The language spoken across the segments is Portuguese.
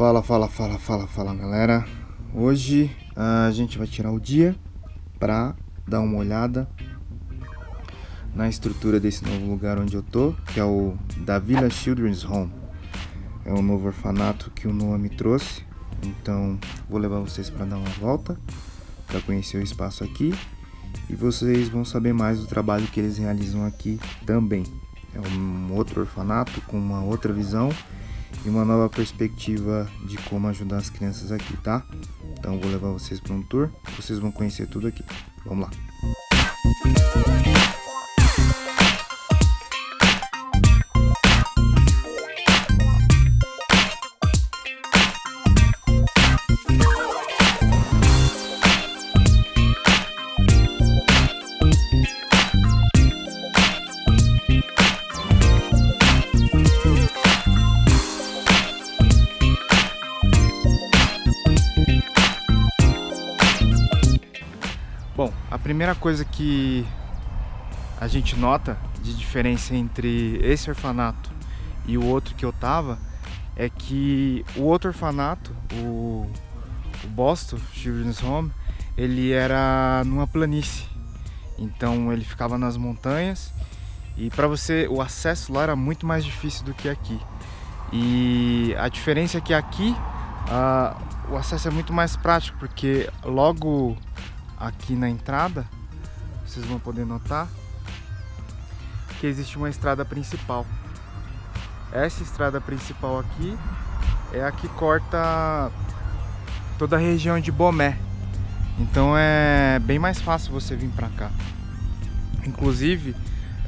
Fala, fala, fala, fala, fala galera. Hoje a gente vai tirar o dia para dar uma olhada na estrutura desse novo lugar onde eu tô Que é o da Villa Children's Home. É um novo orfanato que o Noah me trouxe Então vou levar vocês para dar uma volta Para conhecer o espaço aqui E vocês vão saber mais do trabalho que eles realizam aqui também. É um outro orfanato com uma outra visão e uma nova perspectiva de como ajudar as crianças aqui, tá? Então vou levar vocês para um tour, vocês vão conhecer tudo aqui. Vamos lá. Primeira coisa que a gente nota de diferença entre esse orfanato e o outro que eu tava é que o outro orfanato, o, o Boston Children's Home, ele era numa planície. Então ele ficava nas montanhas e para você o acesso lá era muito mais difícil do que aqui. E a diferença é que aqui uh, o acesso é muito mais prático porque logo aqui na entrada, vocês vão poder notar que existe uma estrada principal. Essa estrada principal aqui é a que corta toda a região de Bomé. Então é bem mais fácil você vir para cá. Inclusive,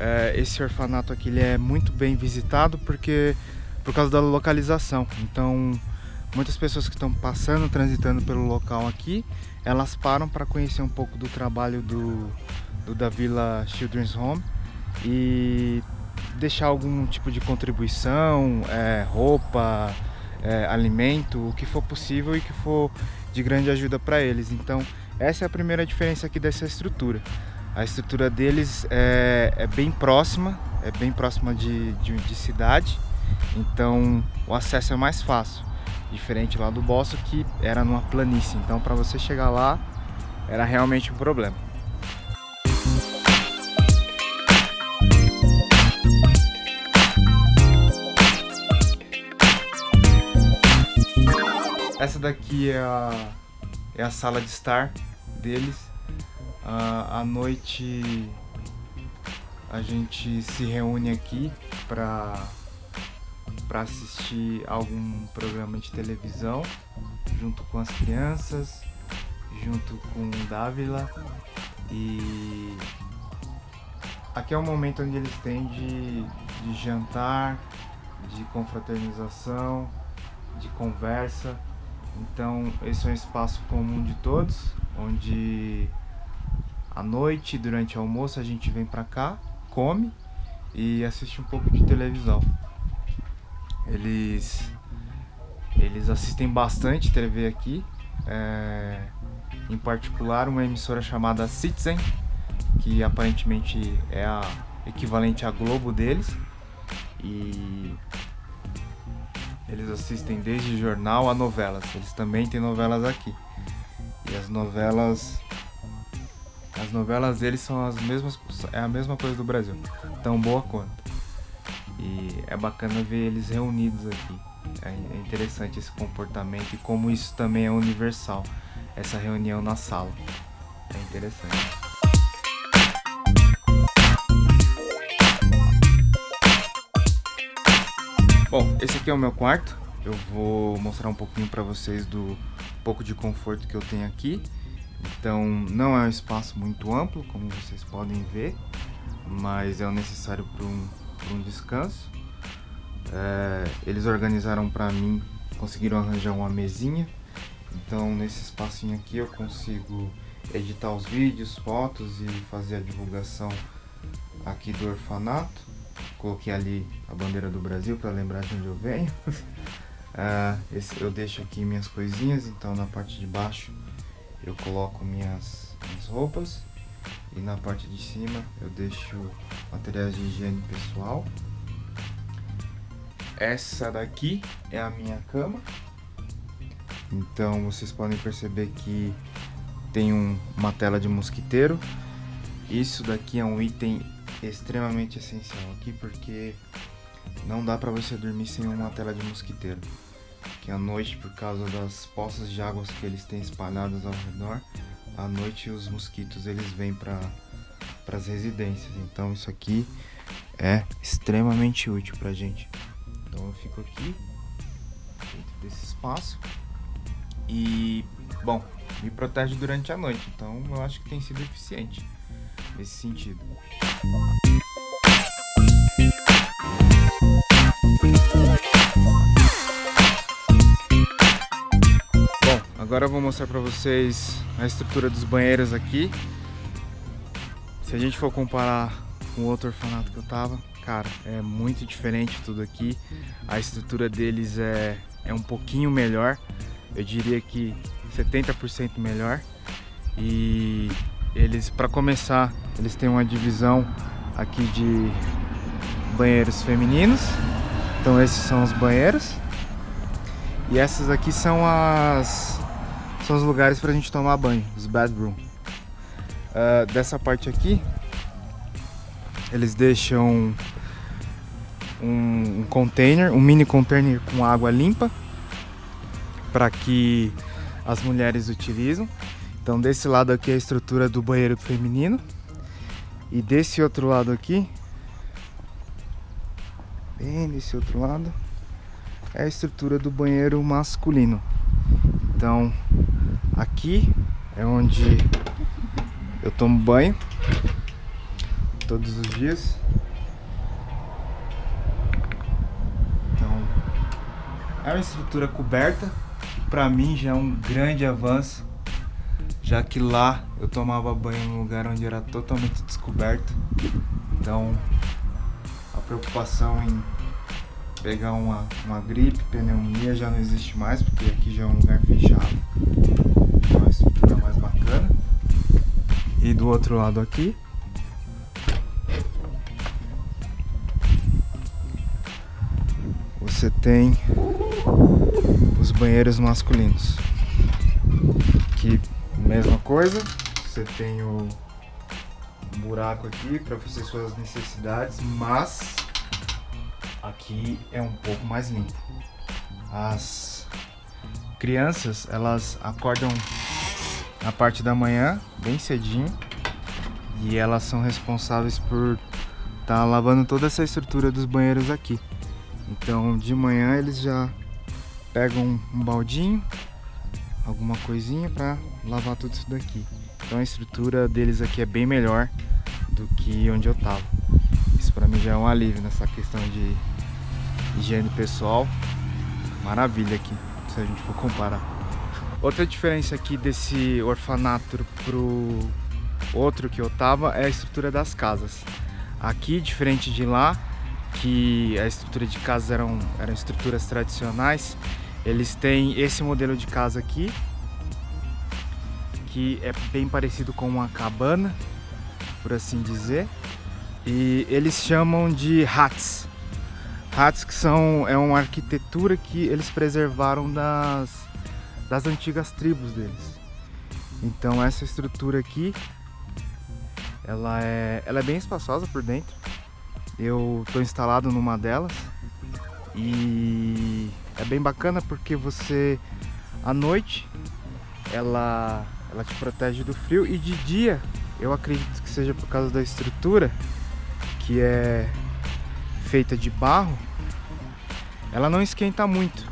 é, esse orfanato aqui ele é muito bem visitado porque por causa da localização. Então, muitas pessoas que estão passando, transitando pelo local aqui, elas param para conhecer um pouco do trabalho do, do da Vila Children's Home e deixar algum tipo de contribuição, é, roupa, é, alimento, o que for possível e que for de grande ajuda para eles. Então essa é a primeira diferença aqui dessa estrutura. A estrutura deles é, é bem próxima, é bem próxima de, de, de cidade, então o acesso é mais fácil. Diferente lá do Bosso que era numa planície, então para você chegar lá era realmente um problema. Essa daqui é a, é a sala de estar deles. Uh, à noite a gente se reúne aqui para para assistir algum programa de televisão junto com as crianças, junto com o Dávila e aqui é o momento onde eles têm de, de jantar, de confraternização, de conversa. Então esse é um espaço comum de todos, onde à noite, durante o almoço, a gente vem pra cá, come e assiste um pouco de televisão. Eles, eles assistem bastante TV aqui, é, em particular uma emissora chamada Citizen, que aparentemente é a equivalente à Globo deles. E eles assistem desde jornal a novelas. Eles também têm novelas aqui. E as novelas as novelas deles são as mesmas é a mesma coisa do Brasil, tão boa quanto. E é bacana ver eles reunidos aqui. É, é interessante esse comportamento e como isso também é universal. Essa reunião na sala. É interessante. Bom, esse aqui é o meu quarto. Eu vou mostrar um pouquinho para vocês do pouco de conforto que eu tenho aqui. Então, não é um espaço muito amplo, como vocês podem ver, mas é o necessário para um um descanso. É, eles organizaram para mim, conseguiram arranjar uma mesinha. Então nesse espacinho aqui eu consigo editar os vídeos, fotos e fazer a divulgação aqui do orfanato. Coloquei ali a bandeira do Brasil para lembrar de onde eu venho. é, esse, eu deixo aqui minhas coisinhas, então na parte de baixo eu coloco minhas, minhas roupas e na parte de cima eu deixo materiais de higiene pessoal. Essa daqui é a minha cama. Então vocês podem perceber que tem um, uma tela de mosquiteiro. Isso daqui é um item extremamente essencial aqui porque não dá para você dormir sem uma tela de mosquiteiro. Que à noite, por causa das poças de águas que eles têm espalhadas ao redor, à noite os mosquitos eles vêm para as residências. Então isso aqui é extremamente útil pra gente. Então eu fico aqui dentro desse espaço e bom, me protege durante a noite. Então eu acho que tem sido eficiente nesse sentido. Agora eu vou mostrar para vocês a estrutura dos banheiros aqui. Se a gente for comparar com o outro orfanato que eu tava, cara, é muito diferente tudo aqui. A estrutura deles é, é um pouquinho melhor, eu diria que 70% melhor. E eles, para começar, eles têm uma divisão aqui de banheiros femininos. Então esses são os banheiros. E essas aqui são as são os lugares para a gente tomar banho, os bathroom. Uh, dessa parte aqui, eles deixam um, um container, um mini container com água limpa para que as mulheres utilizam. Então desse lado aqui é a estrutura do banheiro feminino e desse outro lado aqui, bem desse outro lado, é a estrutura do banheiro masculino. Então aqui é onde eu tomo banho todos os dias. Então é uma estrutura coberta, para mim já é um grande avanço já que lá eu tomava banho num lugar onde era totalmente descoberto. Então a preocupação em pegar uma, uma gripe, pneumonia já não existe mais, porque aqui já é um lugar fechado. Estrutura mais bacana. E do outro lado aqui, você tem os banheiros masculinos que Mesma coisa, você tem o buraco aqui para fazer suas necessidades, mas aqui é um pouco mais limpo. As crianças, elas acordam na parte da manhã, bem cedinho, e elas são responsáveis por estar tá lavando toda essa estrutura dos banheiros aqui. Então, de manhã eles já pegam um baldinho, alguma coisinha para lavar tudo isso daqui. Então a estrutura deles aqui é bem melhor do que onde eu tava. Isso para mim já é um alívio nessa questão de higiene pessoal. Maravilha aqui, se a gente for comparar. Outra diferença aqui desse orfanato pro outro que eu tava é a estrutura das casas. Aqui, diferente de lá, que a estrutura de casas eram, eram estruturas tradicionais, eles têm esse modelo de casa aqui, que é bem parecido com uma cabana, por assim dizer. E eles chamam de hats. Hats que são é uma arquitetura que eles preservaram das, das antigas tribos deles. Então essa estrutura aqui, ela é, ela é bem espaçosa por dentro. Eu estou instalado numa delas e é bem bacana porque você à noite ela ela te protege do frio e de dia eu acredito que seja por causa da estrutura que é feita de barro ela não esquenta muito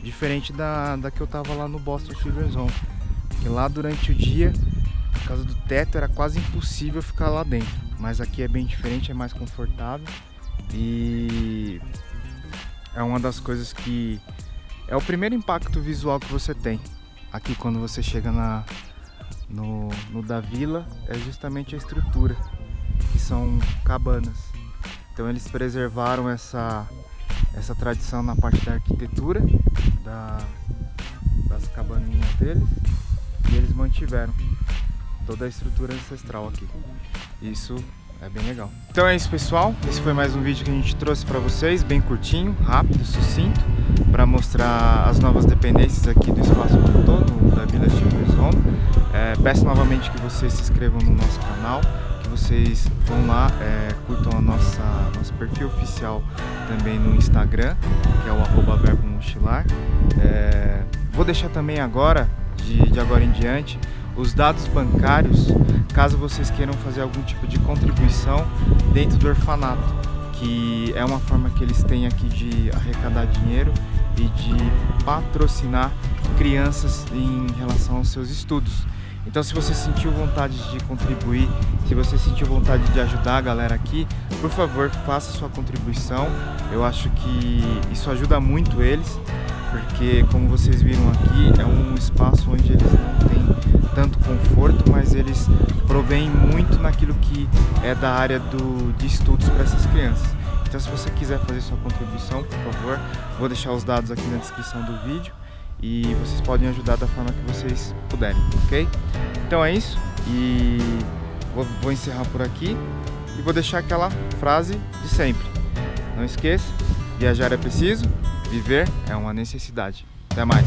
diferente da, da que eu tava lá no Boston Children's Home que lá durante o dia por causa do teto era quase impossível ficar lá dentro mas aqui é bem diferente, é mais confortável e é uma das coisas que é o primeiro impacto visual que você tem aqui quando você chega na, no, no da vila é justamente a estrutura, que são cabanas. Então eles preservaram essa, essa tradição na parte da arquitetura da, das cabaninhas deles e eles mantiveram toda a estrutura ancestral aqui. Isso é bem legal. Então é isso pessoal, esse foi mais um vídeo que a gente trouxe para vocês, bem curtinho, rápido, sucinto. para mostrar as novas dependências aqui do Espaço Tutor, da Vila Children's Home. É, peço novamente que vocês se inscrevam no nosso canal, vocês vão lá, é, curtam a nossa nosso perfil oficial também no Instagram, que é o arroba verbo mochilar. É, vou deixar também agora, de, de agora em diante, os dados bancários, caso vocês queiram fazer algum tipo de contribuição dentro do orfanato, que é uma forma que eles têm aqui de arrecadar dinheiro e de patrocinar crianças em relação aos seus estudos. Então se você sentiu vontade de contribuir, se você sentiu vontade de ajudar a galera aqui, por favor, faça sua contribuição. Eu acho que isso ajuda muito eles, porque como vocês viram aqui, é um espaço onde eles não têm tanto conforto, mas eles provêm muito naquilo que é da área do, de estudos para essas crianças. Então se você quiser fazer sua contribuição, por favor, vou deixar os dados aqui na descrição do vídeo e vocês podem ajudar da forma que vocês puderem, ok? Então é isso e vou, vou encerrar por aqui e vou deixar aquela frase de sempre. Não esqueça, viajar é preciso, viver é uma necessidade. Até mais!